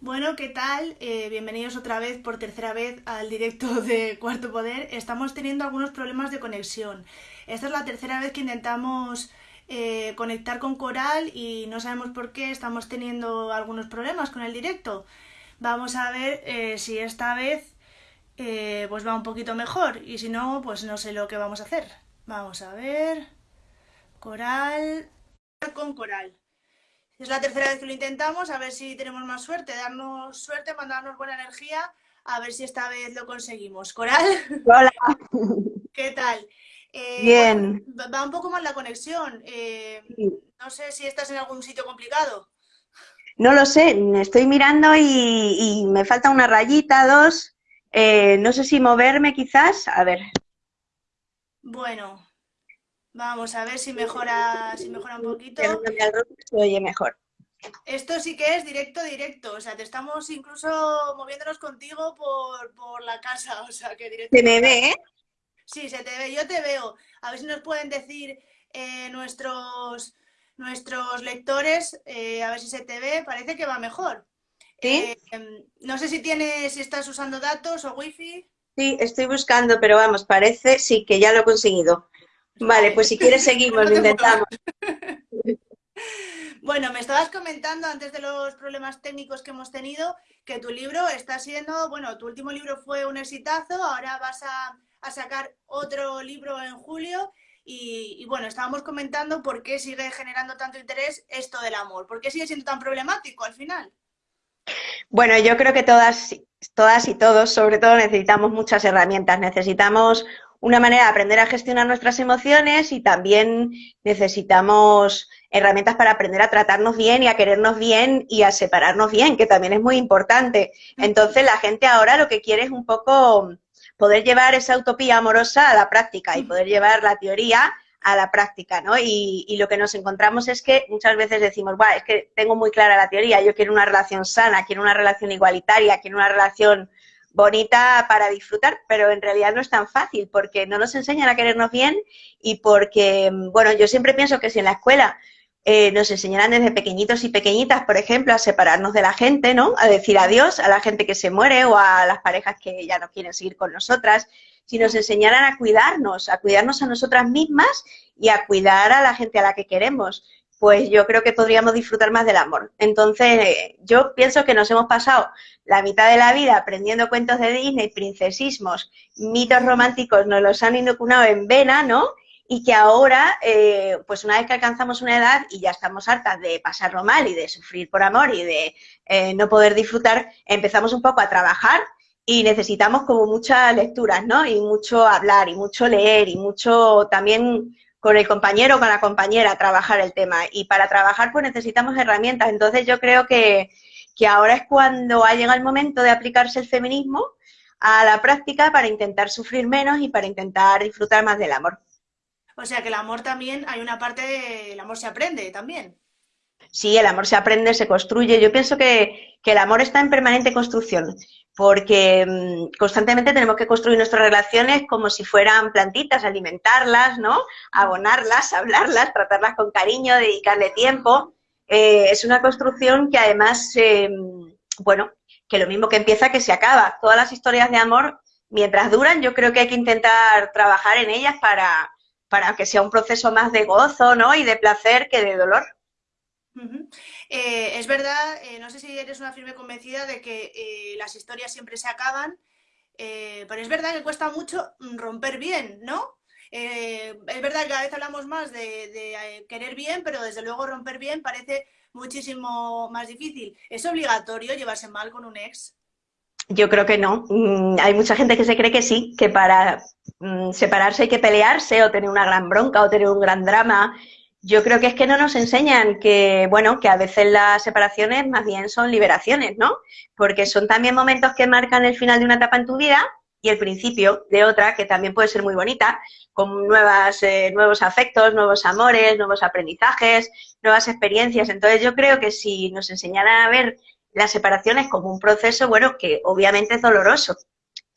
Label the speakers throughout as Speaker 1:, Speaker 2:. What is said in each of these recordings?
Speaker 1: Bueno, ¿qué tal? Eh, bienvenidos otra vez, por tercera vez, al directo de Cuarto Poder. Estamos teniendo algunos problemas de conexión. Esta es la tercera vez que intentamos eh, conectar con Coral y no sabemos por qué estamos teniendo algunos problemas con el directo. Vamos a ver eh, si esta vez pues va un poquito mejor y si no, pues no sé lo que vamos a hacer. Vamos a ver. Coral. Con Coral. Es la tercera vez que lo intentamos, a ver si tenemos más suerte, darnos suerte, mandarnos buena energía, a ver si esta vez lo conseguimos. Coral.
Speaker 2: Hola.
Speaker 1: ¿Qué tal?
Speaker 2: Eh, Bien.
Speaker 1: va un poco mal la conexión. Eh, no sé si estás en algún sitio complicado.
Speaker 2: No lo sé, estoy mirando y, me falta una rayita, dos. Eh, no sé si moverme quizás. A ver.
Speaker 1: Bueno, Vamos a ver si mejora, si mejora un poquito.
Speaker 2: Se oye mejor.
Speaker 1: Esto sí que es directo, directo. O sea, te estamos incluso moviéndonos contigo por, la casa. O sea, que directo.
Speaker 2: ¿Se me ve?
Speaker 1: Sí, se te ve. Yo te veo. A ver si nos pueden decir eh, nuestros, nuestros lectores, eh, a ver si se te ve. Parece que va mejor.
Speaker 2: ¿Sí?
Speaker 1: Eh, no sé si tienes, si estás usando datos o wifi.
Speaker 2: Sí, estoy buscando, pero vamos, parece sí que ya lo he conseguido. Vale, pues si quieres seguimos, lo intentamos.
Speaker 1: Bueno, me estabas comentando antes de los problemas técnicos que hemos tenido que tu libro está siendo, bueno, tu último libro fue un exitazo, ahora vas a, sacar otro libro en julio y, y, bueno, estábamos comentando por qué sigue generando tanto interés esto del amor, por qué sigue siendo tan problemático al final.
Speaker 2: Bueno, yo creo que todas, todas y todos, sobre todo, necesitamos muchas herramientas, necesitamos una manera de aprender a gestionar nuestras emociones y también necesitamos herramientas para aprender a tratarnos bien y a querernos bien y a separarnos bien, que también es muy importante. Entonces la gente ahora lo que quiere es un poco poder llevar esa utopía amorosa a la práctica y poder llevar la teoría a la práctica, ¿no? Y, lo que nos encontramos es que muchas veces decimos, bueno, es que tengo muy clara la teoría, yo quiero una relación sana, quiero una relación igualitaria, quiero una relación bonita para disfrutar, pero en realidad no es tan fácil porque no nos enseñan a querernos bien y porque, bueno, yo siempre pienso que si en la escuela eh, nos enseñaran desde pequeñitos y pequeñitas, por ejemplo, a separarnos de la gente, ¿no? A decir adiós a la gente que se muere o a las parejas que ya no quieren seguir con nosotras, si nos enseñaran a cuidarnos, a cuidarnos a nosotras mismas y a cuidar a la gente a la que queremos pues yo creo que podríamos disfrutar más del amor. Entonces, yo pienso que nos hemos pasado la mitad de la vida aprendiendo cuentos de Disney, princesismos, mitos románticos, nos los han inoculado en vena, ¿no? Y que ahora, eh, pues una vez que alcanzamos una edad y ya estamos hartas de pasarlo mal y de sufrir por amor y de eh, no poder disfrutar, empezamos un poco a trabajar y necesitamos como muchas lecturas, ¿no? Y mucho hablar y mucho leer y mucho también con el compañero o con la compañera trabajar el tema. Y para trabajar pues necesitamos herramientas. Entonces yo creo que, ahora es cuando ha llegado el momento de aplicarse el feminismo a la práctica para intentar sufrir menos y para intentar disfrutar más del amor.
Speaker 1: O sea que el amor también, hay una parte, el amor se aprende también.
Speaker 2: Sí, el amor se aprende, se construye. Yo pienso que, el amor está en permanente construcción porque mm, constantemente tenemos que construir nuestras relaciones como si fueran plantitas, alimentarlas, ¿no? Abonarlas, hablarlas, tratarlas con cariño, dedicarle tiempo. Eh, es una construcción que además, eh, bueno, que lo mismo que empieza que se acaba. Todas las historias de amor, mientras duran, yo creo que hay que intentar trabajar en ellas para, para que sea un proceso más de gozo, ¿no? Y de placer que de dolor.
Speaker 1: Eh, es verdad, eh, no sé si eres una firme convencida de que eh, las historias siempre se acaban, pero es verdad que cuesta mucho romper bien, ¿no? es verdad que cada vez hablamos más de, querer bien, pero desde luego romper bien parece muchísimo más difícil. ¿Es obligatorio llevarse mal con un ex?
Speaker 2: Yo creo que no. Mm, hay mucha gente que se cree que sí, que para mm, separarse hay que pelearse o tener una gran bronca o tener un gran drama yo creo que es que no nos enseñan que, bueno, que a veces las separaciones más bien son liberaciones, ¿no? Porque son también momentos que marcan el final de una etapa en tu vida y el principio de otra que también puede ser muy bonita, con nuevas, eh, nuevos afectos, nuevos amores, nuevos aprendizajes, nuevas experiencias. Entonces yo creo que si nos enseñaran a ver las separaciones como un proceso, bueno, que obviamente es doloroso,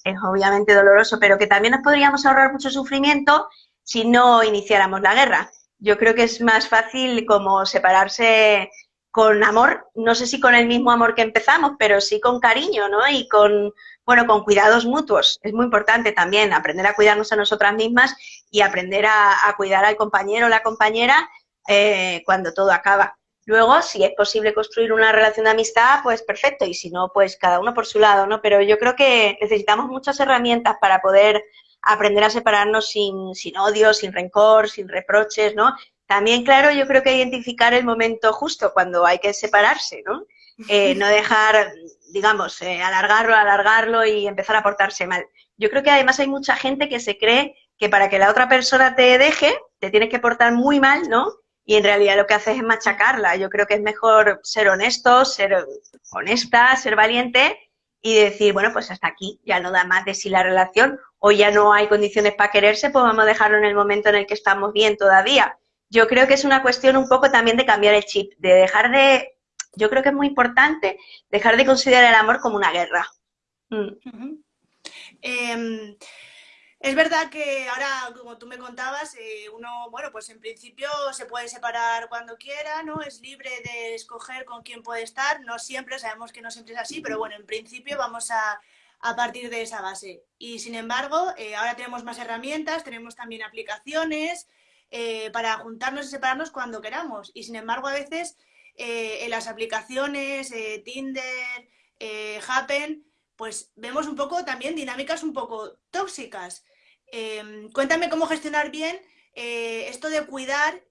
Speaker 2: es obviamente doloroso, pero que también nos podríamos ahorrar mucho sufrimiento si no iniciáramos la guerra yo creo que es más fácil como separarse con amor, no sé si con el mismo amor que empezamos, pero sí con cariño, ¿no? Y con, bueno, con cuidados mutuos. Es muy importante también aprender a cuidarnos a nosotras mismas y aprender a, cuidar al compañero o la compañera eh, cuando todo acaba. Luego, si es posible construir una relación de amistad, pues perfecto, y si no, pues cada uno por su lado, ¿no? Pero yo creo que necesitamos muchas herramientas para poder aprender a separarnos sin, sin odio, sin rencor, sin reproches, ¿no? También, claro, yo creo que identificar el momento justo cuando hay que separarse, ¿no? Eh, no dejar, digamos, eh, alargarlo, alargarlo y empezar a portarse mal. Yo creo que además hay mucha gente que se cree que para que la otra persona te deje, te tienes que portar muy mal, ¿no? Y en realidad lo que haces es machacarla. Yo creo que es mejor ser honesto, ser honesta, ser valiente y decir, bueno, pues hasta aquí, ya no da más de sí la relación o ya no hay condiciones para quererse, pues vamos a dejarlo en el momento en el que estamos bien todavía yo creo que es una cuestión un poco también de cambiar el chip, de dejar de, yo creo que es muy importante dejar de considerar el amor como una guerra. Mm.
Speaker 1: Em, es verdad que ahora, como tú me contabas, eh, uno, bueno, pues en principio se puede separar cuando quiera, ¿no? Es libre de escoger con quién puede estar, no siempre, sabemos que no siempre es así, pero bueno, en principio vamos a, partir de esa base. Y sin embargo, eh, ahora tenemos más herramientas, tenemos también aplicaciones, eh, para juntarnos y separarnos cuando queramos. Y sin embargo, a veces eh, en las aplicaciones, eh, Tinder, Happen, pues vemos un poco también dinámicas un poco tóxicas. Em, cuéntame cómo gestionar bien esto de cuidar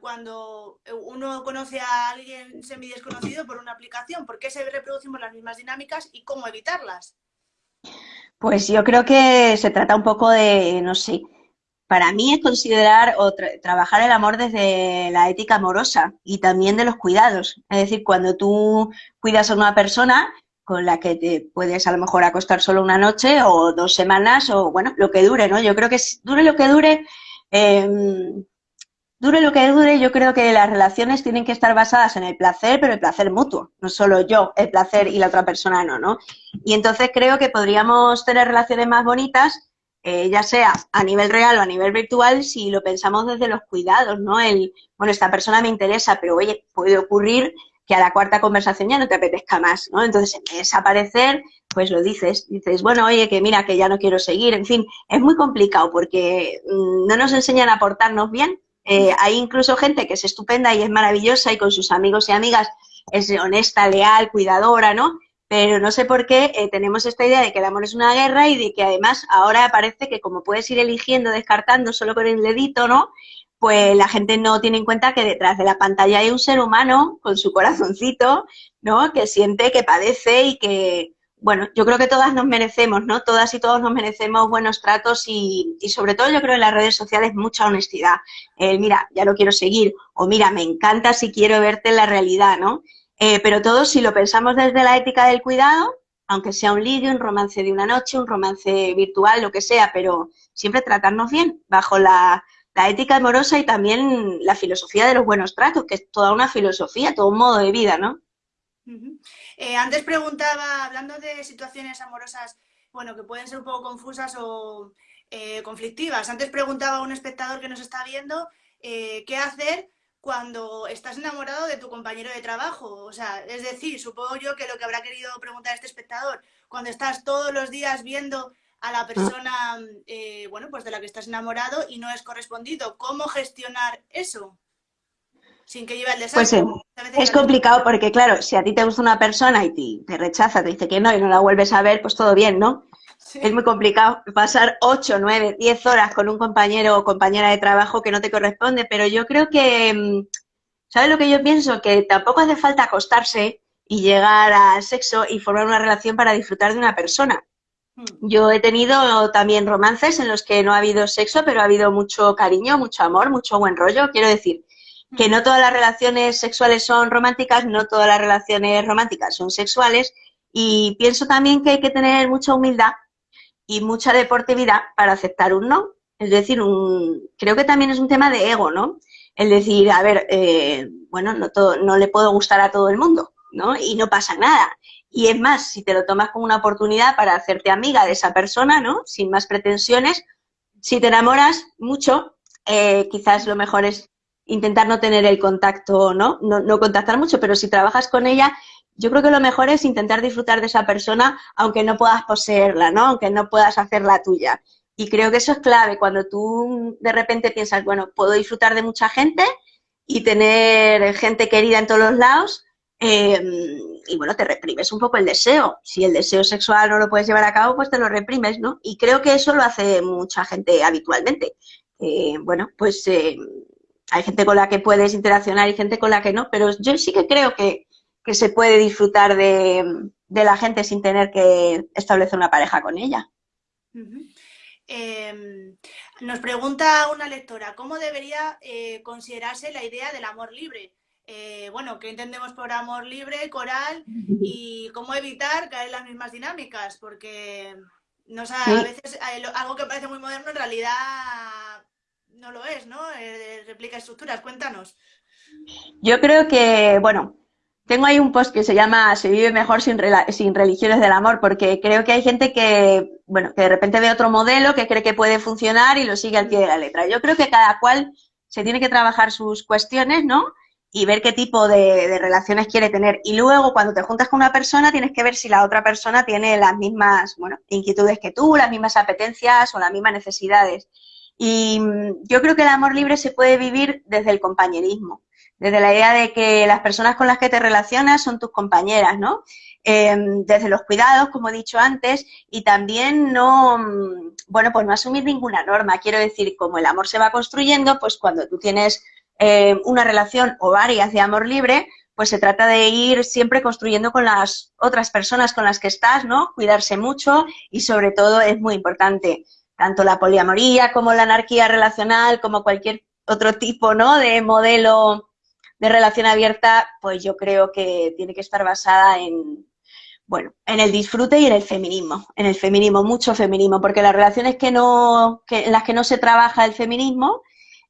Speaker 1: cuando uno conoce a alguien semi desconocido por una aplicación, por qué se reproducimos las mismas dinámicas y cómo evitarlas.
Speaker 2: Pues yo creo que se trata un poco de, no sé, para mí es considerar o trabajar el amor desde la ética amorosa y también de los cuidados. Es decir, cuando tú cuidas a una persona con la que te puedes a lo mejor acostar solo una noche o dos semanas o bueno, lo que dure, ¿no? Yo creo que dure lo que dure, em, dure lo que dure, yo creo que las relaciones tienen que estar basadas en el placer, pero el placer mutuo, no solo yo, el placer y la otra persona no, ¿no? Y entonces creo que podríamos tener relaciones más bonitas eh, ya sea a nivel real o a nivel virtual, si lo pensamos desde los cuidados, ¿no? El, bueno, esta persona me interesa, pero oye, puede ocurrir que a la cuarta conversación ya no te apetezca más, ¿no? Entonces, en desaparecer, pues lo dices, dices, bueno, oye, que mira, que ya no quiero seguir, en fin, es muy complicado porque mm, no nos enseñan a portarnos bien. Eh, hay incluso gente que es estupenda y es maravillosa y con sus amigos y amigas es honesta, leal, cuidadora, ¿no? pero no sé por qué eh, tenemos esta idea de que el amor es una guerra y de que además ahora parece que como puedes ir eligiendo, descartando solo con el dedito, ¿no? Pues la gente no tiene en cuenta que detrás de la pantalla hay un ser humano con su corazoncito, ¿no? Que siente, que padece y que, bueno, yo creo que todas nos merecemos, ¿no? Todas y todos nos merecemos buenos tratos y, y sobre todo yo creo en las redes sociales mucha honestidad. El, mira, ya lo quiero seguir o mira, me encanta si quiero verte en la realidad, ¿no? Eh, pero todo, si lo pensamos desde la ética del cuidado, aunque sea un ligue, un romance de una noche, un romance virtual, lo que sea, pero siempre tratarnos bien, bajo la, ética amorosa y también la filosofía de los buenos tratos, que es toda una filosofía, todo un modo de vida, ¿no?
Speaker 1: Eh, antes preguntaba, hablando de situaciones amorosas, bueno, que pueden ser un poco confusas o eh, conflictivas, antes preguntaba a un espectador que nos está viendo qué hacer cuando estás enamorado de tu compañero de trabajo. O sea, es decir, supongo yo que lo que habrá querido preguntar este espectador, cuando estás todos los días viendo a la persona, eh, bueno, pues de la que estás enamorado y no es correspondido, ¿cómo gestionar eso? Sin que lleve el desastre.
Speaker 2: Pues es complicado porque, claro, si a ti te gusta una persona y te rechaza, te dice que no y no la vuelves a ver, pues todo bien, ¿no? Es muy complicado pasar 8, 9, 10 horas con un compañero o compañera de trabajo que no te corresponde, pero yo creo que, mm, ¿sabes lo que yo pienso? Que tampoco hace falta acostarse y llegar al sexo y formar una relación para disfrutar de una persona. Hmm. Yo he tenido también romances en los que no ha habido sexo, pero ha habido mucho cariño, mucho amor, mucho buen rollo. Quiero decir que no todas las relaciones sexuales son románticas, no todas las relaciones románticas son sexuales y pienso también que hay que tener mucha humildad y mucha deportividad para aceptar un no. Es decir, un, creo que también es un tema de ego, ¿no? El decir, a ver, eh, bueno, no, todo, no le puedo gustar a todo el mundo, ¿no? Y no pasa nada. Y es más, si te lo tomas como una oportunidad para hacerte amiga de esa persona, ¿no? Sin más pretensiones, si te enamoras mucho, eh, quizás lo mejor es intentar no tener el contacto, ¿no? ¿no? No contactar mucho, pero si trabajas con ella, yo creo que lo mejor es intentar disfrutar de esa persona, aunque no puedas poseerla, ¿no? Aunque no puedas hacerla tuya. Y creo que eso es clave, cuando tú de repente piensas, bueno, puedo disfrutar de mucha gente y tener gente querida en todos los lados, eh, y bueno, te reprimes un poco el deseo. Si el deseo sexual no lo puedes llevar a cabo, pues te lo reprimes, ¿no? Y creo que eso lo hace mucha gente habitualmente. Eh, bueno, pues eh, hay gente con la que puedes interaccionar y gente con la que no, pero yo sí que creo que, se puede disfrutar de, la gente sin tener que establecer una pareja con ella.
Speaker 1: Em, nos pregunta una lectora, ¿cómo debería eh, considerarse la idea del amor libre? Eh, bueno, ¿qué entendemos por amor libre, coral? Y cómo evitar caer en las mismas dinámicas, porque no a veces algo que parece muy moderno en realidad no lo es, ¿no? Eh, replica estructuras, cuéntanos.
Speaker 2: Yo creo que, bueno, tengo ahí un post que se llama Se vive mejor sin, sin religiones del amor, porque creo que hay gente que, bueno, que de repente ve otro modelo que cree que puede funcionar y lo sigue al pie de la letra. Yo creo que cada cual se tiene que trabajar sus cuestiones, ¿no? Y ver qué tipo de, relaciones quiere tener. Y luego, cuando te juntas con una persona, tienes que ver si la otra persona tiene las mismas, bueno, inquietudes que tú, las mismas apetencias o las mismas necesidades. Y mm, yo creo que el amor libre se puede vivir desde el compañerismo, desde la idea de que las personas con las que te relacionas son tus compañeras, ¿no? Em, desde los cuidados, como he dicho antes, y también no, mm, bueno, pues no asumir ninguna norma. Quiero decir, como el amor se va construyendo, pues cuando tú tienes em, una relación o varias de amor libre, pues se trata de ir siempre construyendo con las otras personas con las que estás, ¿no? Cuidarse mucho y sobre todo es muy importante tanto la poliamoría como la anarquía relacional, como cualquier otro tipo ¿no? de modelo de relación abierta, pues yo creo que tiene que estar basada en, bueno, en el disfrute y en el feminismo, en el feminismo, mucho feminismo, porque las relaciones que no, que, en las que no se trabaja el feminismo,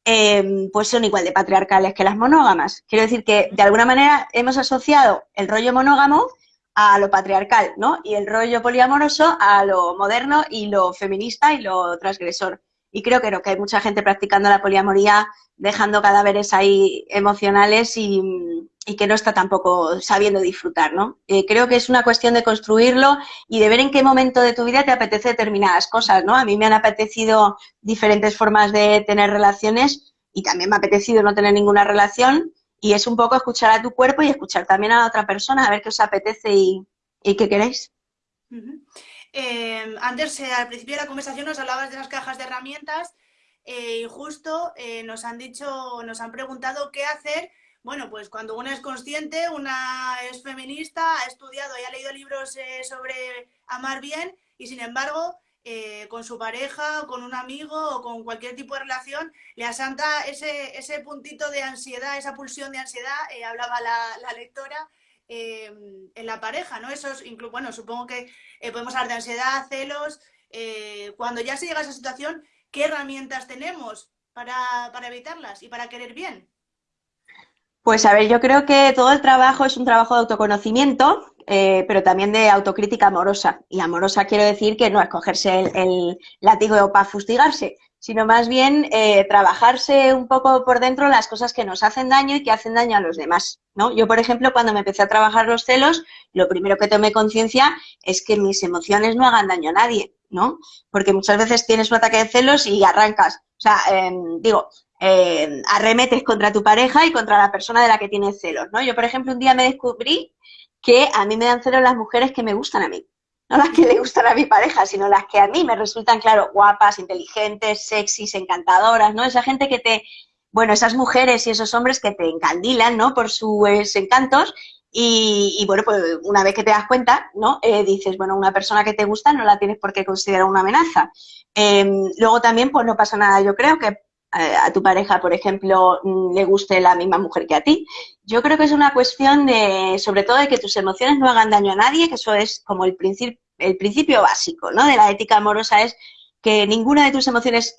Speaker 2: eh, pues son igual de patriarcales que las monógamas. Quiero decir que de alguna manera hemos asociado el rollo monógamo a lo patriarcal, ¿no? Y el rollo poliamoroso a lo moderno y lo feminista y lo transgresor. Y creo que, no, que hay mucha gente practicando la poliamoría, dejando cadáveres ahí emocionales y, que no está tampoco sabiendo disfrutar, ¿no? Eh, creo que es una cuestión de construirlo y de ver en qué momento de tu vida te apetece determinadas cosas, ¿no? A mí me han apetecido diferentes formas de tener relaciones y también me ha apetecido no tener ninguna relación y es un poco escuchar a tu cuerpo y escuchar también a la otra persona, a ver qué os apetece y, qué queréis.
Speaker 1: Eh, antes, eh, al principio de la conversación, nos hablabas de las cajas de herramientas eh, y justo nos han dicho, nos han preguntado qué hacer. Bueno, pues cuando una es consciente, una es feminista, ha estudiado y ha leído libros sobre amar bien y sin embargo eh, con su pareja o con un amigo o con cualquier tipo de relación, le asanta ese, ese puntito de ansiedad, esa pulsión de ansiedad, eh, hablaba la, lectora, eh, en la pareja, ¿no? Eso es, bueno, supongo que podemos hablar de ansiedad, celos, cuando ya se llega a esa situación, ¿qué herramientas tenemos para, para evitarlas y para querer bien?
Speaker 2: Pues a ver, yo creo que todo el trabajo es un trabajo de autoconocimiento eh, pero también de autocrítica amorosa. Y amorosa quiero decir que no escogerse el, el látigo para fustigarse, sino más bien eh, trabajarse un poco por dentro las cosas que nos hacen daño y que hacen daño a los demás. ¿no? Yo, por ejemplo, cuando me empecé a trabajar los celos, lo primero que tomé conciencia es que mis emociones no hagan daño a nadie, ¿no? Porque muchas veces tienes un ataque de celos y arrancas. O sea, em, digo, em, arremetes contra tu pareja y contra la persona de la que tienes celos, ¿no? Yo, por ejemplo, un día me descubrí que a mí me dan cero las mujeres que me gustan a mí. No las que le gustan a mi pareja, sino las que a mí me resultan, claro, guapas, inteligentes, sexys, encantadoras, ¿no? Esa gente que te, bueno, esas mujeres y esos hombres que te encandilan, ¿no? Por sus encantos y, bueno, pues una vez que te das cuenta, ¿no? Eh, dices, bueno, una persona que te gusta no la tienes por qué considerar una amenaza. Em, luego también, pues no pasa nada, yo creo que a tu pareja, por ejemplo, mm, le guste la misma mujer que a ti. Yo creo que es una cuestión de, sobre todo, de que tus emociones no hagan daño a nadie, que eso es como el, principio el principio básico, ¿no? De la ética amorosa es que ninguna de tus emociones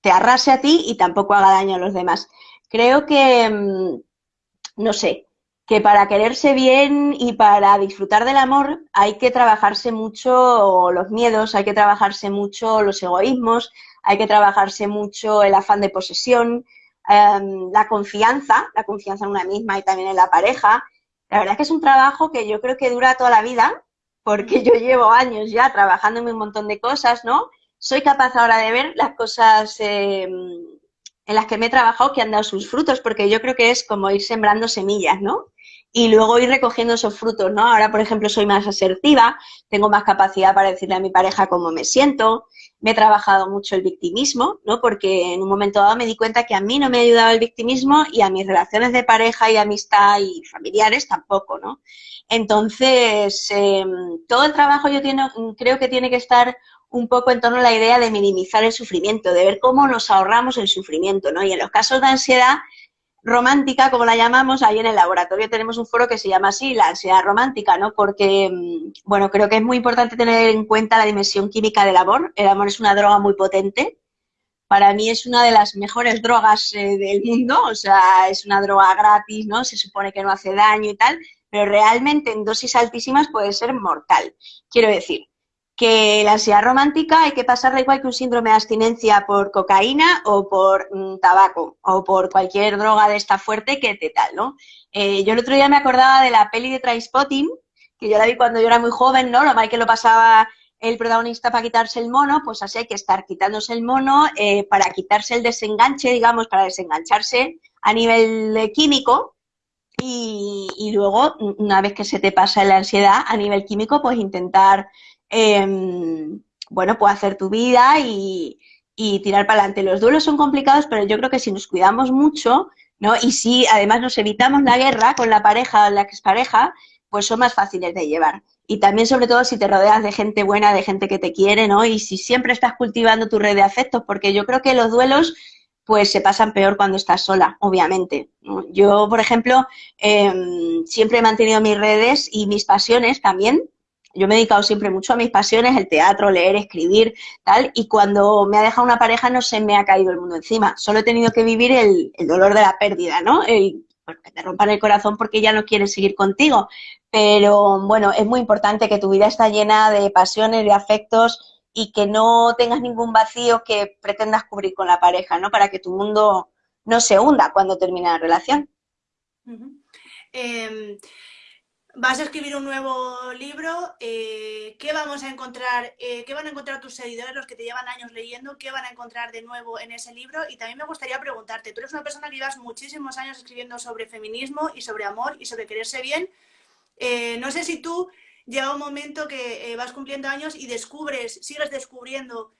Speaker 2: te arrase a ti y tampoco haga daño a los demás. Creo que, mm, no sé, que para quererse bien y para disfrutar del amor hay que trabajarse mucho los miedos, hay que trabajarse mucho los egoísmos, hay que trabajarse mucho el afán de posesión, em, la confianza, la confianza en una misma y también en la pareja. La verdad es que es un trabajo que yo creo que dura toda la vida, porque yo llevo años ya trabajando en un montón de cosas, ¿no? Soy capaz ahora de ver las cosas em, en las que me he trabajado que han dado sus frutos, porque yo creo que es como ir sembrando semillas, ¿no? y luego ir recogiendo esos frutos, ¿no? Ahora, por ejemplo, soy más asertiva, tengo más capacidad para decirle a mi pareja cómo me siento, me he trabajado mucho el victimismo, ¿no? Porque en un momento dado me di cuenta que a mí no me ha ayudado el victimismo y a mis relaciones de pareja y amistad y familiares tampoco, ¿no? Entonces, em, todo el trabajo yo creo que tiene que estar un poco en torno a la idea de minimizar el sufrimiento, de ver cómo nos ahorramos el sufrimiento, ¿no? Y en los casos de ansiedad, romántica, como la llamamos, ahí en el laboratorio tenemos un foro que se llama así, la ansiedad romántica, ¿no? Porque, mm, bueno, creo que es muy importante tener en cuenta la dimensión química del amor. El amor es una droga muy potente. Para mí es una de las mejores drogas eh, del mundo, o sea, es una droga gratis, ¿no? Se supone que no hace daño y tal, pero realmente en dosis altísimas puede ser mortal. Quiero decir, que la ansiedad romántica hay que pasarla igual que un síndrome de abstinencia por cocaína o por mm, tabaco o por cualquier droga de esta fuerte que te tal, ¿no? Eh, yo el otro día me acordaba de la peli de Trainspotting, que yo la vi cuando yo era muy joven, ¿no? Lo mal que lo pasaba el protagonista para quitarse el mono, pues así hay que estar quitándose el mono eh, para quitarse el desenganche, digamos, para desengancharse a nivel químico y, y luego, una vez que se te pasa la ansiedad a nivel químico, pues intentar Em, bueno, pues hacer tu vida y, tirar para adelante. Los duelos son complicados, pero yo creo que si nos cuidamos mucho, ¿no? Y si además nos evitamos la guerra con la pareja o la expareja, pues son más fáciles de llevar. Y también, sobre todo, si te rodeas de gente buena, de gente que te quiere, ¿no? Y si siempre estás cultivando tu red de afectos, porque yo creo que los duelos, pues se pasan peor cuando estás sola, obviamente. Yo, por ejemplo, em, siempre he mantenido mis redes y mis pasiones también, yo me he dedicado siempre mucho a mis pasiones, el teatro, leer, escribir, tal, y cuando me ha dejado una pareja no se me ha caído el mundo encima. Solo he tenido que vivir el, dolor de la pérdida, ¿no? El, que te rompan el corazón porque ya no quieren seguir contigo. Pero bueno, es muy importante que tu vida está llena de pasiones, de afectos y que no tengas ningún vacío que pretendas cubrir con la pareja, ¿no? Para que tu mundo no se hunda cuando termine la relación.
Speaker 1: Vas a escribir un nuevo libro, eh, ¿qué vamos a encontrar, eh, qué van a encontrar tus seguidores, los que te llevan años leyendo, qué van a encontrar de nuevo en ese libro? Y también me gustaría preguntarte, tú eres una persona que llevas muchísimos años escribiendo sobre feminismo y sobre amor y sobre quererse bien. Eh, no sé si tú llega un momento que vas cumpliendo años y descubres, sigues descubriendo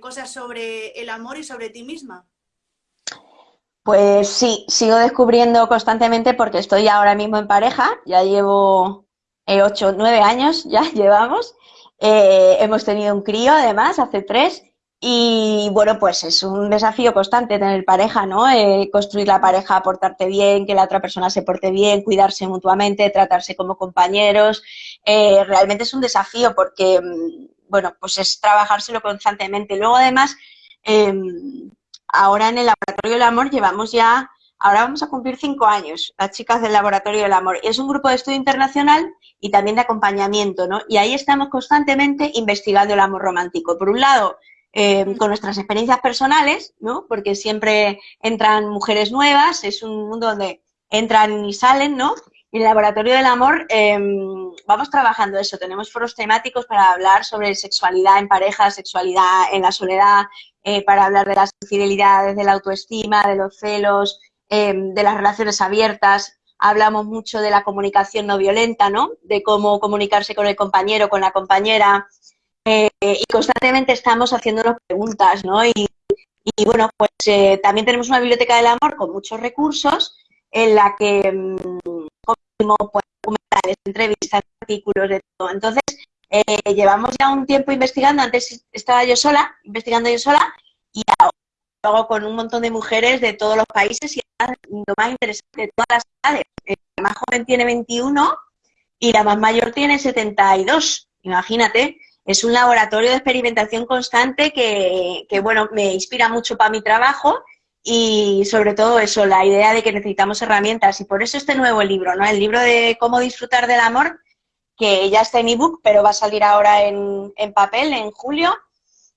Speaker 1: cosas sobre el amor y sobre ti misma.
Speaker 2: Pues sí, sigo descubriendo constantemente porque estoy ahora mismo en pareja, ya llevo eh, ocho, nueve años, ya llevamos. Eh, hemos tenido un crío además, hace tres, y bueno, pues es un desafío constante tener pareja, ¿no? Eh, construir la pareja, portarte bien, que la otra persona se porte bien, cuidarse mutuamente, tratarse como compañeros. realmente es un desafío porque, mm, bueno, pues es trabajárselo constantemente. Luego además, em, ahora en el Laboratorio del Amor llevamos ya, ahora vamos a cumplir cinco años, las chicas del Laboratorio del Amor. Es un grupo de estudio internacional y también de acompañamiento, ¿no? Y ahí estamos constantemente investigando el amor romántico. Por un lado, eh, con nuestras experiencias personales, ¿no? Porque siempre entran mujeres nuevas, es un mundo donde entran y salen, ¿no? En el Laboratorio del Amor em, vamos trabajando eso, tenemos foros temáticos para hablar sobre sexualidad en pareja, sexualidad en la soledad, eh, para hablar de las infidelidades, de la autoestima, de los celos, em, de las relaciones abiertas. Hablamos mucho de la comunicación no violenta, ¿no? De cómo comunicarse con el compañero, con la compañera. Eh, y constantemente estamos haciéndonos preguntas, ¿no? Y, bueno, pues eh, también tenemos una biblioteca del amor con muchos recursos en la que mm, pues, documentales, entrevistas, artículos, de todo. Entonces, eh, llevamos ya un tiempo investigando, antes estaba yo sola, investigando yo sola, y luego con un montón de mujeres de todos los países y lo más interesante de todas las edades. Eh, la más joven tiene 21 y la más mayor tiene 72. Imagínate, es un laboratorio de experimentación constante que, que bueno, me inspira mucho para mi trabajo y sobre todo eso, la idea de que necesitamos herramientas y por eso este nuevo libro, ¿no? El libro de cómo disfrutar del amor que ya está en ebook, pero va a salir ahora en, papel en julio.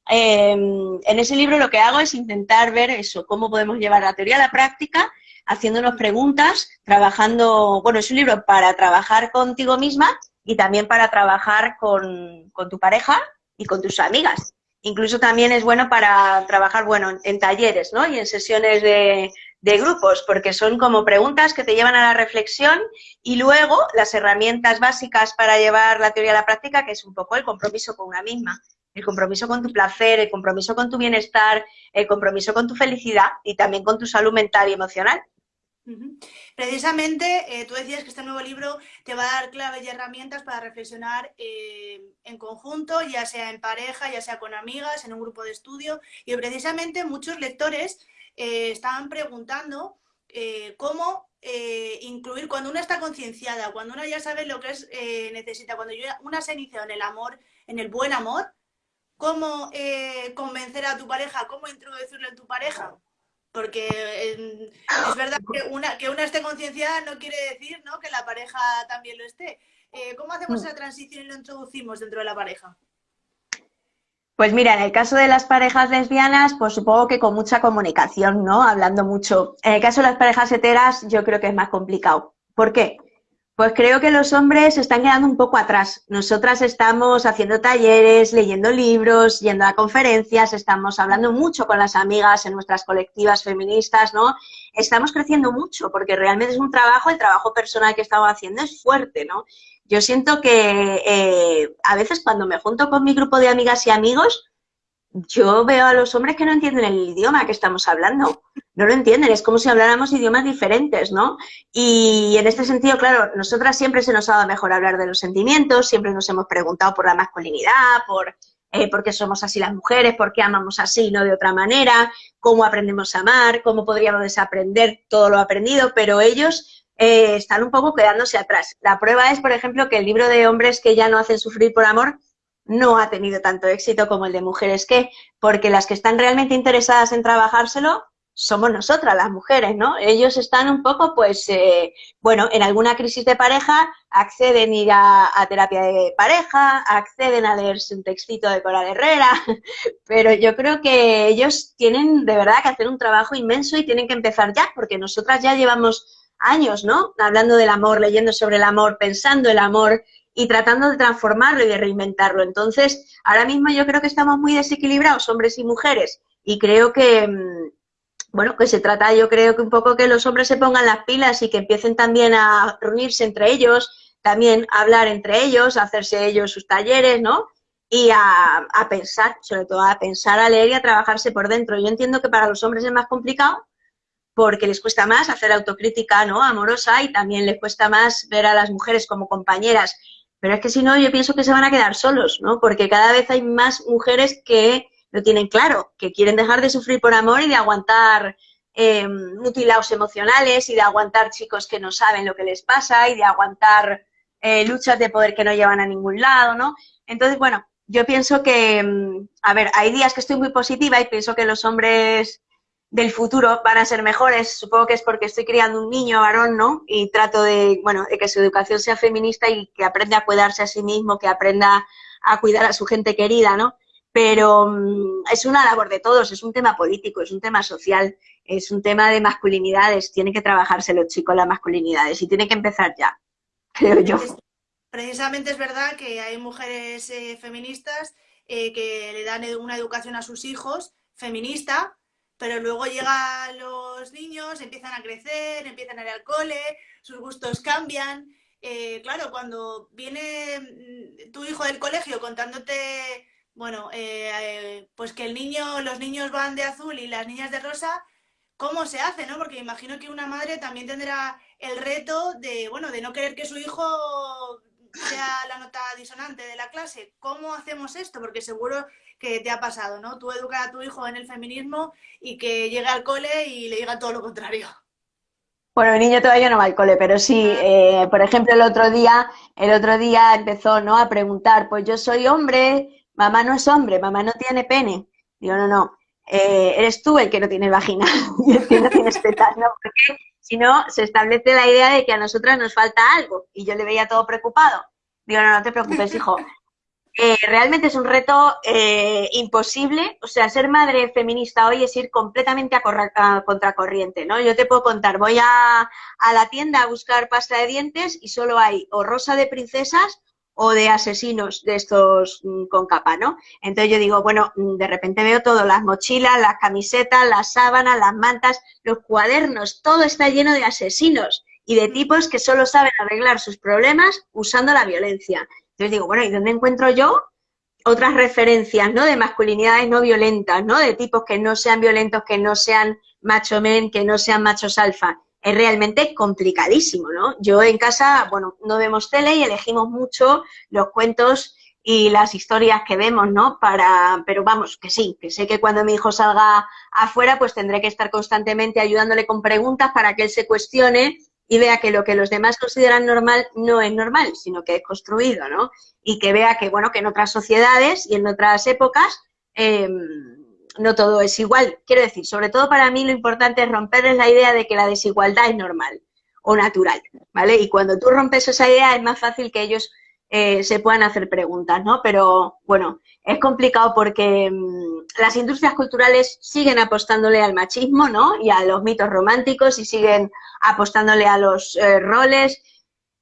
Speaker 2: em, en ese libro lo que hago es intentar ver eso, cómo podemos llevar la teoría a la práctica, haciéndonos preguntas, trabajando, bueno, es un libro para trabajar contigo misma y también para trabajar con, con tu pareja y con tus amigas. Incluso también es bueno para trabajar, bueno, en talleres, ¿no? Y en sesiones de, de grupos, porque son como preguntas que te llevan a la reflexión y luego las herramientas básicas para llevar la teoría a la práctica, que es un poco el compromiso con una misma, el compromiso con tu placer, el compromiso con tu bienestar, el compromiso con tu felicidad y también con tu salud mental y emocional.
Speaker 1: Precisamente, eh, tú decías que este nuevo libro te va a dar claves y herramientas para reflexionar eh, en conjunto, ya sea en pareja, ya sea con amigas, en un grupo de estudio. Y precisamente muchos lectores eh, estaban preguntando eh, cómo eh, incluir, cuando una está concienciada, cuando una ya sabe lo que es, necesita, cuando una se inicia en el amor, en el buen amor, cómo convencer a tu pareja, cómo introducirlo en tu pareja. Porque es verdad que una, que una esté concienciada no quiere decir ¿no? que la pareja también lo esté. ¿Cómo hacemos mm. esa transición y lo introducimos dentro de la pareja?
Speaker 2: Pues mira, en el caso de las parejas lesbianas, pues supongo que con mucha comunicación, ¿no? Hablando mucho. En el caso de las parejas heteras, yo creo que es más complicado. ¿Por qué? Pues creo que los hombres se están quedando un poco atrás. Nosotras estamos haciendo talleres, leyendo libros, yendo a conferencias, estamos hablando mucho con las amigas en nuestras colectivas feministas, ¿no? Estamos creciendo mucho porque realmente es un trabajo, el trabajo personal que estamos haciendo es fuerte, ¿no? Yo siento que eh, a veces cuando me junto con mi grupo de amigas y amigos, yo veo a los hombres que no entienden el idioma que estamos hablando. No lo entienden, es como si habláramos idiomas diferentes, ¿no? Y en este sentido, claro, nosotras siempre se nos ha dado mejor hablar de los sentimientos, siempre nos hemos preguntado por la masculinidad, por eh, por qué somos así las mujeres, por qué amamos así y no de otra manera, cómo aprendemos a amar, cómo podríamos desaprender todo lo aprendido, pero ellos eh, están un poco quedándose atrás. La prueba es, por ejemplo, que el libro de hombres que ya no hacen sufrir por amor no ha tenido tanto éxito como el de mujeres que, porque las que están realmente interesadas en trabajárselo somos nosotras, las mujeres, ¿no? Ellos están un poco, pues, eh, bueno, en alguna crisis de pareja acceden a ir a, terapia de pareja, acceden a leerse un textito de Coral Herrera, pero yo creo que ellos tienen de verdad que hacer un trabajo inmenso y tienen que empezar ya, porque nosotras ya llevamos años, ¿no? Hablando del amor, leyendo sobre el amor, pensando el amor y tratando de transformarlo y de reinventarlo. Entonces, ahora mismo yo creo que estamos muy desequilibrados, hombres y mujeres, y creo que, mm, bueno, que se trata, yo creo que un poco que los hombres se pongan las pilas y que empiecen también a reunirse entre ellos, también a hablar entre ellos, a hacerse ellos sus talleres, ¿no? Y a, a pensar, sobre todo a pensar, a leer y a trabajarse por dentro. Yo entiendo que para los hombres es más complicado, porque les cuesta más hacer autocrítica ¿no? amorosa y también les cuesta más ver a las mujeres como compañeras. Pero es que si no, yo pienso que se van a quedar solos, ¿no? Porque cada vez hay más mujeres que lo tienen claro, que quieren dejar de sufrir por amor y de aguantar eh, mutilados emocionales y de aguantar chicos que no saben lo que les pasa y de aguantar eh, luchas de poder que no llevan a ningún lado, ¿no? Entonces, bueno, yo pienso que, mm, a ver, hay días que estoy muy positiva y pienso que los hombres del futuro van a ser mejores. Supongo que es porque estoy criando un niño varón, ¿no? Y trato de, bueno, de que su educación sea feminista y que aprenda a cuidarse a sí mismo, que aprenda a cuidar a su gente querida, ¿no? Pero mm, es una labor de todos, es un tema político, es un tema social, es un tema de masculinidades. Tienen que trabajarse los chicos las masculinidades y tiene que empezar ya, creo yo.
Speaker 1: Precisamente es verdad que hay mujeres eh, feministas eh, que le dan una educación a sus hijos feminista, pero luego llegan los niños, empiezan a crecer, empiezan a ir al cole, sus gustos cambian. Eh, claro, cuando viene mm, tu hijo del colegio contándote, bueno, eh, pues que el niño, los niños van de azul y las niñas de rosa, ¿cómo se hace, no? Porque imagino que una madre también tendrá el reto de, bueno, de no querer que su hijo sea la nota disonante de la clase. ¿Cómo hacemos esto? Porque seguro que te ha pasado, ¿no? Tú educar a tu hijo en el feminismo y que llegue al cole y le diga todo lo contrario.
Speaker 2: Bueno, mi niño todavía no va al cole, pero sí, ah. eh, por ejemplo, el otro día, el otro día empezó, ¿no? A preguntar, pues yo soy hombre, mamá no es hombre, mamá no tiene pene. Digo, no, no, eh, eres tú el que no tiene vagina y el que no tienes tetas, ¿no? Porque si no, se establece la idea de que a nosotras nos falta algo y yo le veía todo preocupado. Digo, no, no te preocupes, hijo, eh, realmente es un reto eh, imposible. O sea, ser madre feminista hoy es ir completamente a, contracorriente, ¿no? Yo te puedo contar, voy a, a, la tienda a buscar pasta de dientes y solo hay o rosa de princesas o de asesinos de estos mm, con capa, ¿no? Entonces yo digo, bueno, mm, de repente veo todo, las mochilas, las camisetas, las sábanas, las mantas, los cuadernos, todo está lleno de asesinos y de tipos que solo saben arreglar sus problemas usando la violencia. Entonces digo, bueno, ¿y dónde encuentro yo otras referencias, ¿no? De masculinidades no violentas, ¿no? De tipos que no sean violentos, que no sean macho men, que no sean machos alfa es realmente complicadísimo, ¿no? Yo en casa, bueno, no vemos tele y elegimos mucho los cuentos y las historias que vemos, ¿no? Para, pero vamos, que sí, que sé que cuando mi hijo salga afuera, pues tendré que estar constantemente ayudándole con preguntas para que él se cuestione y vea que lo que los demás consideran normal no es normal, sino que es construido, ¿no? Y que vea que, bueno, que en otras sociedades y en otras épocas eh, no todo es igual. Quiero decir, sobre todo para mí lo importante es romperles la idea de que la desigualdad es normal o natural, ¿vale? Y cuando tú rompes esa idea es más fácil que ellos eh, se puedan hacer preguntas, ¿no? Pero bueno, es complicado porque mm, las industrias culturales siguen apostándole al machismo, ¿no? Y a los mitos románticos y siguen apostándole a los eh, roles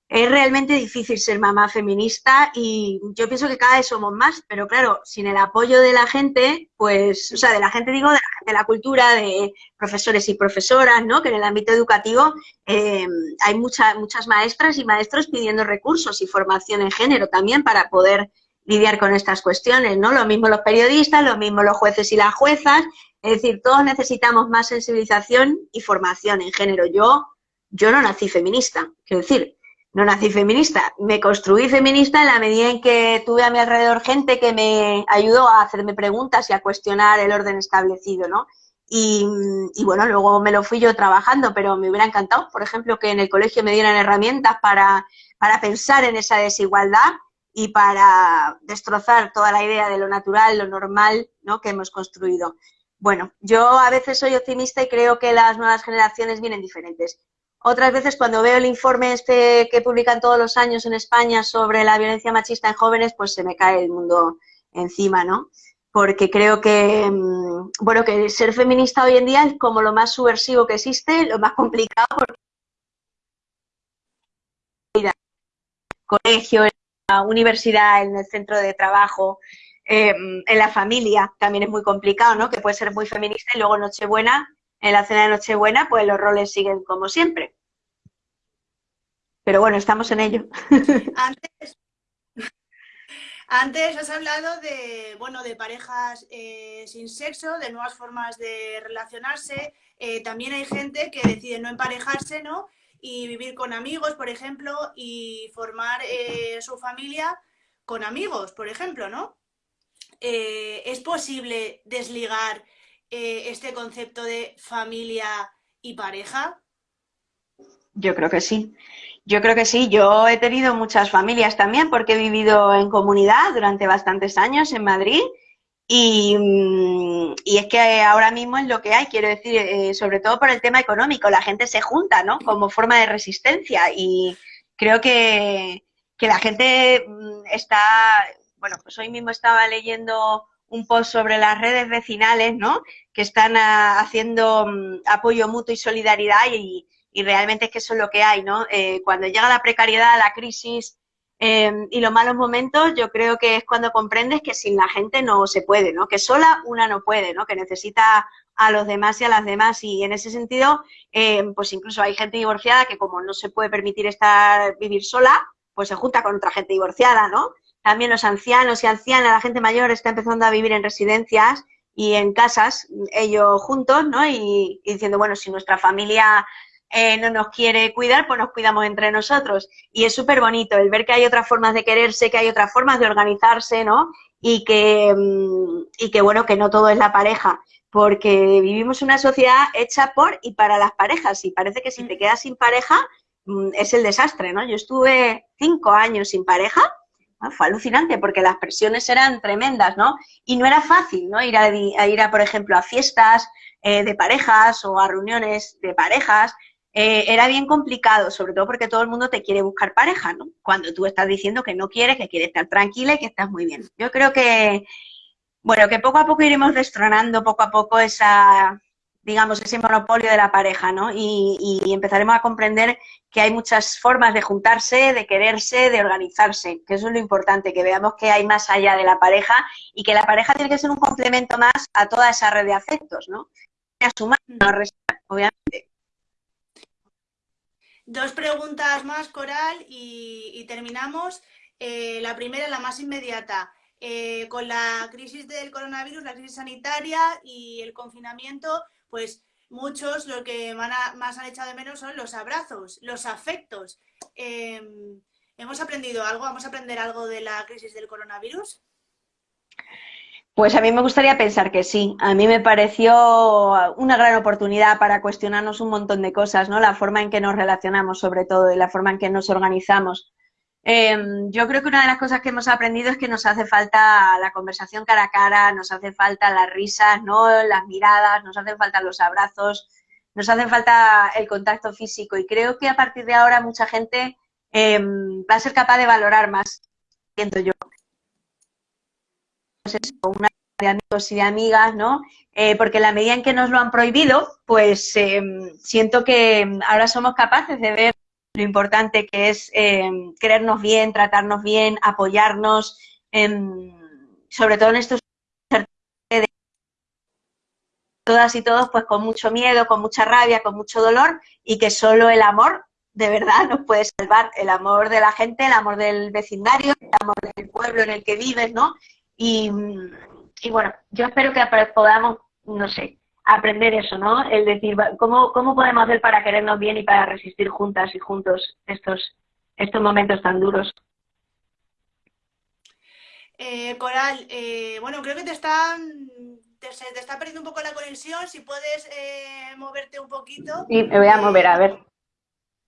Speaker 2: es realmente difícil ser mamá feminista y yo pienso que cada vez somos más, pero claro, sin el apoyo de la gente, pues, o sea, de la gente digo, de la de la cultura, de profesores y profesoras, ¿no? Que en el ámbito educativo eh, hay muchas muchas maestras y maestros pidiendo recursos y formación en género también para poder lidiar con estas cuestiones, ¿no? Lo mismo los periodistas, lo mismo los jueces y las juezas, es decir, todos necesitamos más sensibilización y formación en género. Yo, yo no nací feminista, quiero decir, no nací feminista, me construí feminista en la medida en que tuve a mi alrededor gente que me ayudó a hacerme preguntas y a cuestionar el orden establecido, ¿no? Y, bueno, luego me lo fui yo trabajando, pero me hubiera encantado, por ejemplo, que en el colegio me dieran herramientas para, para pensar en esa desigualdad y para destrozar toda la idea de lo natural, lo normal, ¿no? que hemos construido. Bueno, yo a veces soy optimista y creo que las nuevas generaciones vienen diferentes. Otras veces cuando veo el informe este que publican todos los años en España sobre la violencia machista en jóvenes, pues se me cae el mundo encima, ¿no? Porque creo que, mm, bueno, que ser feminista hoy en día es como lo más subversivo que existe, lo más complicado, porque colegio, en la universidad, en el centro de trabajo, em, en la familia también es muy complicado, ¿no? Que puede ser muy feminista y luego Nochebuena en la cena de Nochebuena, pues los roles siguen como siempre. Pero bueno, estamos en ello.
Speaker 1: Antes, has hablado de, bueno, de parejas eh, sin sexo, de nuevas formas de relacionarse. Eh, también hay gente que decide no emparejarse, ¿no? Y vivir con amigos, por ejemplo, y formar eh, su familia con amigos, por ejemplo, ¿no? ¿Es posible desligar eh, este concepto de familia y pareja?
Speaker 2: Yo creo que sí. Yo creo que sí. Yo he tenido muchas familias también porque he vivido en comunidad durante bastantes años en Madrid y, mm, es que ahora mismo es lo que hay, quiero decir, eh, sobre todo por el tema económico, la gente se junta, ¿no? Como forma de resistencia y creo que, que la gente mm, está, bueno, pues hoy mismo estaba leyendo un post sobre las redes vecinales, ¿no? Que están ah, haciendo mm, apoyo mutuo y solidaridad y, realmente es que eso es lo que hay, ¿no? Eh, cuando llega la precariedad, la crisis em, y los malos momentos, yo creo que es cuando comprendes que sin la gente no se puede, ¿no? Que sola una no puede, ¿no? Que necesita a los demás y a las demás y en ese sentido, em, pues incluso hay gente divorciada que como no se puede permitir estar vivir sola, pues se junta con otra gente divorciada, ¿no? También los ancianos y ancianas, la gente mayor está empezando a vivir en residencias y en casas, ellos juntos, ¿no? Y, diciendo, bueno, si nuestra familia eh, no nos quiere cuidar, pues nos cuidamos entre nosotros. Y es súper bonito el ver que hay otras formas de quererse, que hay otras formas de organizarse, ¿no? Y que, mm, y que bueno, que no todo es la pareja, porque vivimos una sociedad hecha por y para las parejas, y parece que si te mm. quedas sin pareja mm, es el desastre, ¿no? Yo estuve cinco años sin pareja, fue alucinante porque las presiones eran tremendas, ¿no? Y no era fácil, ¿no? Ir a, ir a por ejemplo, a fiestas eh, de parejas o a reuniones de parejas. eh, era bien complicado, sobre todo porque todo el mundo te quiere buscar pareja, ¿no? Cuando tú estás diciendo que no quieres, que quieres estar tranquila y que estás muy bien. Yo creo que, bueno, que poco a poco iremos destronando poco a poco esa, digamos, ese monopolio de la pareja, ¿no? Y, empezaremos a comprender que hay muchas formas de juntarse, de quererse, de organizarse, que eso es lo importante, que veamos que hay más allá de la pareja y que la pareja tiene que ser un complemento más a toda esa red de afectos, ¿no? A sumar, no restar, obviamente.
Speaker 1: Dos preguntas más, Coral, y, terminamos. Eh, la primera, la más inmediata. Eh, con la crisis del coronavirus, la crisis sanitaria y el confinamiento, pues muchos lo que más han echado de menos son los abrazos, los afectos. Em, ¿Hemos aprendido algo? ¿Vamos a aprender algo de la crisis del coronavirus?
Speaker 2: Pues a mí me gustaría pensar que sí. A mí me pareció una gran oportunidad para cuestionarnos un montón de cosas, ¿no? La forma en que nos relacionamos, sobre todo, y la forma en que nos organizamos. Em, yo creo que una de las cosas que hemos aprendido es que nos hace falta la conversación cara a cara, nos hace falta las risas, ¿no? las miradas, nos hacen falta los abrazos, nos hace falta el contacto físico y creo que a partir de ahora mucha gente em, va a ser capaz de valorar más, siento yo. Pues una de amigos y de amigas, ¿no? Eh, porque la medida en que nos lo han prohibido, pues em, siento que ahora somos capaces de ver lo importante que es eh, querernos bien, tratarnos bien, apoyarnos, sobre todo en estos todas y todos pues con mucho miedo, con mucha rabia, con mucho dolor y que solo el amor de verdad nos puede salvar, el amor de la gente, el amor del vecindario, el amor del pueblo en el que vives, ¿no? Y bueno, yo espero que podamos, no sé, aprender eso, ¿no? El decir, ¿cómo, ¿cómo podemos hacer para querernos bien y para resistir juntas y juntos estos, estos momentos tan duros?
Speaker 1: Eh, Coral, eh, bueno, creo que te están te, te, está perdiendo un poco la conexión, si puedes eh, moverte un poquito.
Speaker 2: Sí, me voy a mover, a ver.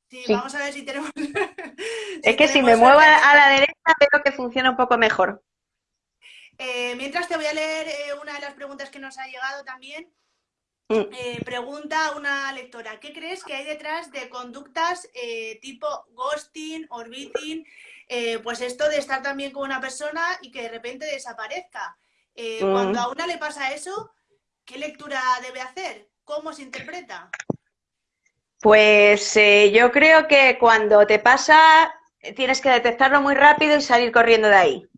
Speaker 1: Sí, vamos a ver si tenemos...
Speaker 2: es que si me muevo a la derecha veo que funciona un poco mejor.
Speaker 1: mientras te voy a leer una de las preguntas que nos ha llegado también. Eh, pregunta una lectora, ¿qué crees que hay detrás de conductas eh, tipo ghosting, orbiting? Eh, pues esto de estar también con una persona y que de repente desaparezca. Mm. Cuando a una le pasa eso, ¿qué lectura debe hacer? ¿Cómo se interpreta?
Speaker 2: Pues yo creo que cuando te pasa tienes que detectarlo muy rápido y salir corriendo de ahí.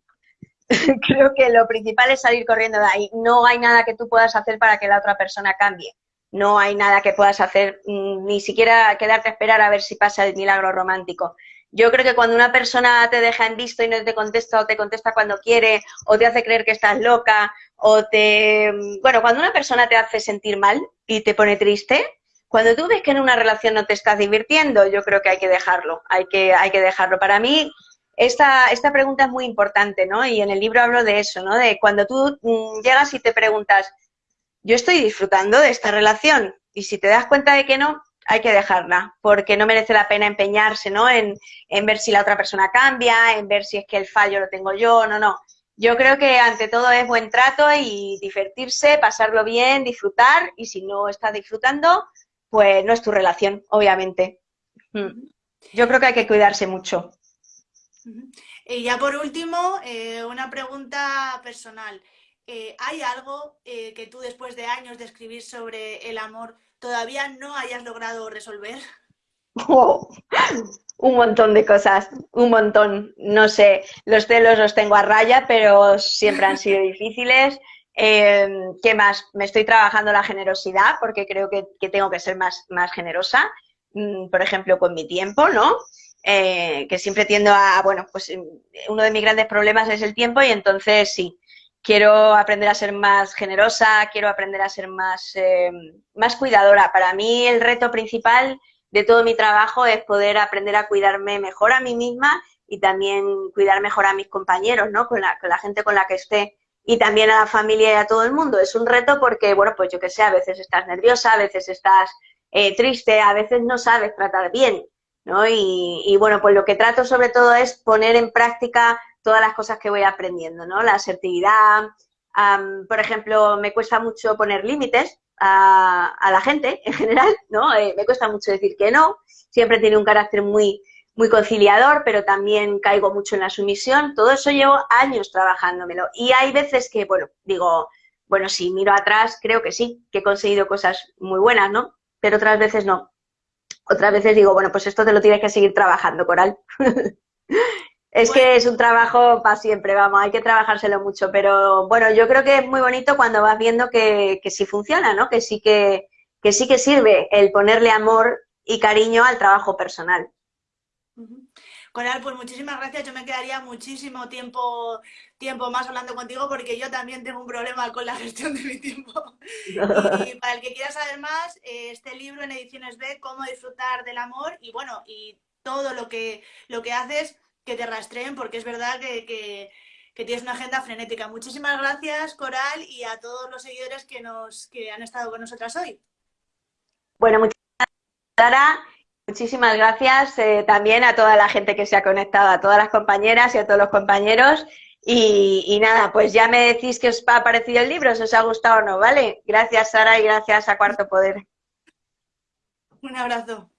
Speaker 2: creo que lo principal es salir corriendo de ahí. No hay nada que tú puedas hacer para que la otra persona cambie. No hay nada que puedas hacer, mm, ni siquiera quedarte a esperar a ver si pasa el milagro romántico. Yo creo que cuando una persona te deja en visto y no te contesta o te contesta cuando quiere o te hace creer que estás loca o te... Mm, bueno, cuando una persona te hace sentir mal y te pone triste, cuando tú ves que en una relación no te estás divirtiendo, yo creo que hay que dejarlo, hay que, hay que dejarlo. Para mí, esta, esta pregunta es muy importante, ¿no? Y en el libro hablo de eso, ¿no? De cuando tú mm, llegas y te preguntas, yo estoy disfrutando de esta relación, y si te das cuenta de que no, hay que dejarla, porque no merece la pena empeñarse, ¿no? En, en ver si la otra persona cambia, en ver si es que el fallo lo tengo yo, no, no. Yo creo que ante todo es buen trato y divertirse, pasarlo bien, disfrutar, y si no estás disfrutando, pues no es tu relación, obviamente. Mm. Yo creo que hay que cuidarse mucho.
Speaker 1: Y ya por último, eh, una pregunta personal. Eh, ¿Hay algo eh, que tú después de años de escribir sobre el amor todavía no hayas logrado resolver?
Speaker 2: un montón de cosas, un montón. No sé, los celos los tengo a raya, pero siempre han sido difíciles. ¿Qué más? Me estoy trabajando la generosidad porque creo que, que tengo que ser más, más generosa, mm, por ejemplo, con mi tiempo, ¿no? Eh, que siempre tiendo a, bueno, pues eh, uno de mis grandes problemas es el tiempo y entonces sí, quiero aprender a ser más generosa, quiero aprender a ser más, eh, más cuidadora. Para mí el reto principal de todo mi trabajo es poder aprender a cuidarme mejor a mí misma y también cuidar mejor a mis compañeros, ¿no? Con la, con la gente con la que esté y también a la familia y a todo el mundo. Es un reto porque, bueno, pues yo que sé, a veces estás nerviosa, a veces estás triste, a veces no sabes tratar bien ¿no? Y, bueno, pues lo que trato sobre todo es poner en práctica todas las cosas que voy aprendiendo, ¿no? La asertividad, por ejemplo, me cuesta mucho poner límites a, la gente en general, ¿no? Eh, me cuesta mucho decir que no, siempre tiene un carácter muy, muy conciliador, pero también caigo mucho en la sumisión. Todo eso llevo años trabajándomelo. Y hay veces que, bueno, digo, bueno, si miro atrás, creo que sí, que he conseguido cosas muy buenas, ¿no? Pero otras veces no. Otras veces digo, bueno, pues esto te lo tienes que seguir trabajando, Coral. es que es un trabajo para siempre, vamos, hay que trabajárselo mucho, pero bueno, yo creo que es muy bonito cuando vas viendo que, que sí funciona, ¿no? Que sí que, que sí que sirve el ponerle amor y cariño al trabajo personal.
Speaker 1: Coral, pues muchísimas gracias. Yo me quedaría muchísimo tiempo, tiempo más hablando contigo porque yo también tengo un problema con la gestión de mi tiempo. Y para el que quiera saber más, eh, este libro en Ediciones B, Cómo disfrutar del amor y bueno, y todo lo que, lo que haces, que te rastreen porque es verdad que, tienes una agenda frenética. Muchísimas gracias, Coral, y a todos los seguidores que, nos, que han estado con nosotras hoy.
Speaker 2: Bueno, muchas gracias, Muchísimas gracias eh, también a toda la gente que se ha conectado, a todas las compañeras y a todos los compañeros. Y, nada, pues ya me decís que os ha parecido el libro, si os ha gustado o no, ¿vale? Gracias, Sara, y gracias a Cuarto Poder.
Speaker 1: Un abrazo.